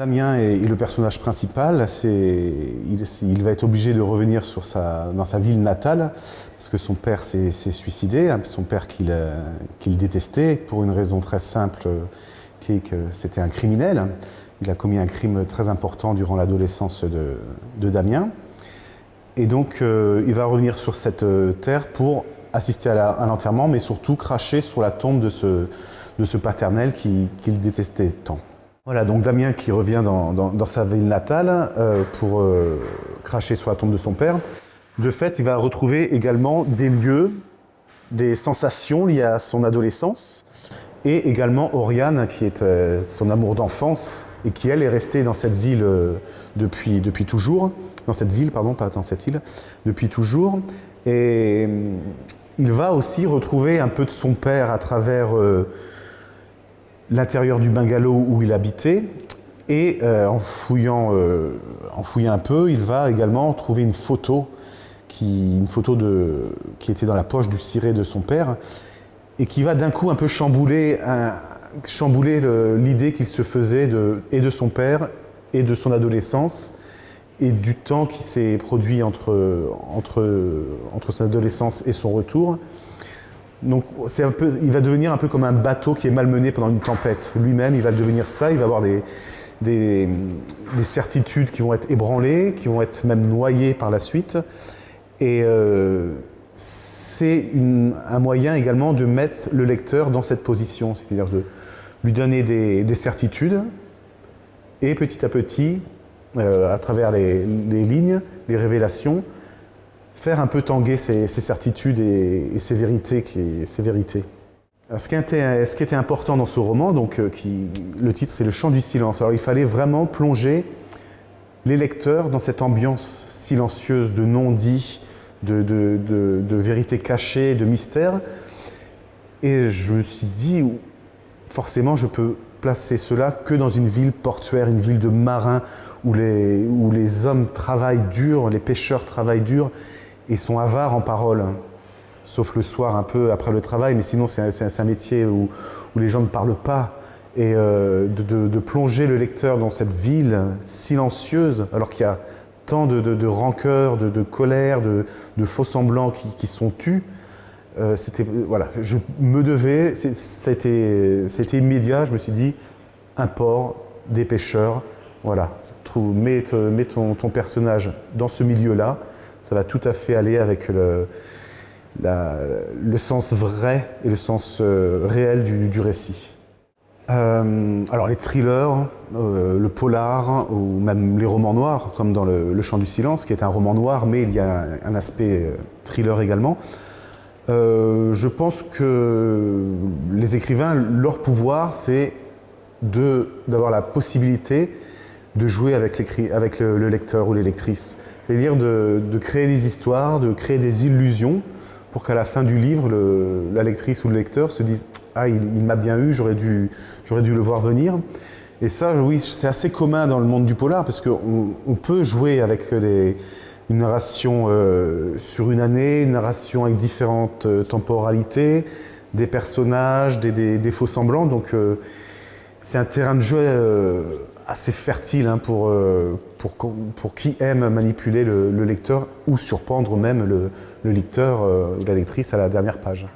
Damien est, le personnage principal. Il, va être obligé de revenir dans sa ville natale parce que son père s'est suicidé, hein, son père euh, qu'il détestait pour une raison très simple qui est que c'était un criminel. Il a commis un crime très important durant l'adolescence de, Damien. Et donc, euh, il va revenir sur cette euh, terre pour assister à l'enterrement, mais surtout cracher sur la tombe de ce paternel qu'il détestait tant. Voilà, donc Damien qui revient dans, sa ville natale euh, pour euh, cracher sur la tombe de son père. De fait, il va retrouver également des lieux, des sensations liées à son adolescence, et également Oriane, qui est euh, son amour d'enfance, et qui, elle, est restée dans cette ville depuis, depuis toujours, dans cette ville, pardon, pas dans cette île, depuis toujours. Et il va aussi retrouver un peu de son père à travers l'intérieur du bungalow où il habitait. Et euh, en, fouillant, euh, en fouillant un peu, il va également trouver une photo, qui, une photo de, qui était dans la poche du ciré de son père, et qui va d'un coup un peu chambouler, chambouler l'idée qu'il se faisait de, et de son père et de son adolescence, et du temps qui s'est produit entre, entre, entre son adolescence et son retour. Donc il va devenir un peu comme un bateau qui est malmené pendant une tempête. Lui-même, il va devenir ça, il va avoir des, des, certitudes qui vont être ébranlées, qui vont être même noyées par la suite. Et euh, c'est un moyen également de mettre le lecteur dans cette position, c'est-à-dire de lui donner des, certitudes et petit à petit, euh, à travers les lignes, les révélations, faire un peu tanguer ses, certitudes et. Qui, ses vérités. ce, qui était, important dans ce roman, donc, euh, le titre c'est Le chant du silence. Alors il fallait vraiment plonger les lecteurs dans cette ambiance silencieuse de non-dit, de, de, de, de, vérité cachée, de mystère. Et je me suis dit, forcément je peux placer cela que dans une ville portuaire, une ville de marins, où les hommes travaillent dur, les pêcheurs travaillent dur, et sont avares en parole, sauf le soir un peu après le travail, mais sinon c'est un, métier où, les gens ne parlent pas. Et euh, de, plonger le lecteur dans cette ville silencieuse, alors qu'il y a tant de, de rancœur, de, colère, de, faux semblants qui, sont tus, euh, c'était voilà, je me devais, c'était immédiat, je me suis dit, un port, des pêcheurs, voilà, mets, ton personnage dans ce milieu-là, ça va tout à fait aller avec le, le sens vrai et le sens euh, réel du, récit. Euh, alors les thrillers, euh, le polar ou même les romans noirs, comme dans le, Chant du silence, qui est un roman noir, mais il y a un, aspect thriller également. je pense que les écrivains, leur pouvoir, c'est d'avoir la possibilité de jouer avec, le, lecteur ou les lectrices. C'est-à-dire de, créer des histoires, de créer des illusions pour qu'à la fin du livre, la lectrice ou le lecteur se dise « Ah, il, m'a bien eu, j'aurais dû, le voir venir ». Et ça, oui, c'est assez commun dans le monde du polar parce qu'on on peut jouer avec une narration euh, sur une année, une narration avec différentes euh, temporalités, des personnages, des, faux semblants. Donc, euh, c'est un terrain de jeu assez fertile hein, pour, euh, pour, qui aime manipuler le, lecteur ou surprendre même le, lecteur ou euh, la lectrice à la dernière page.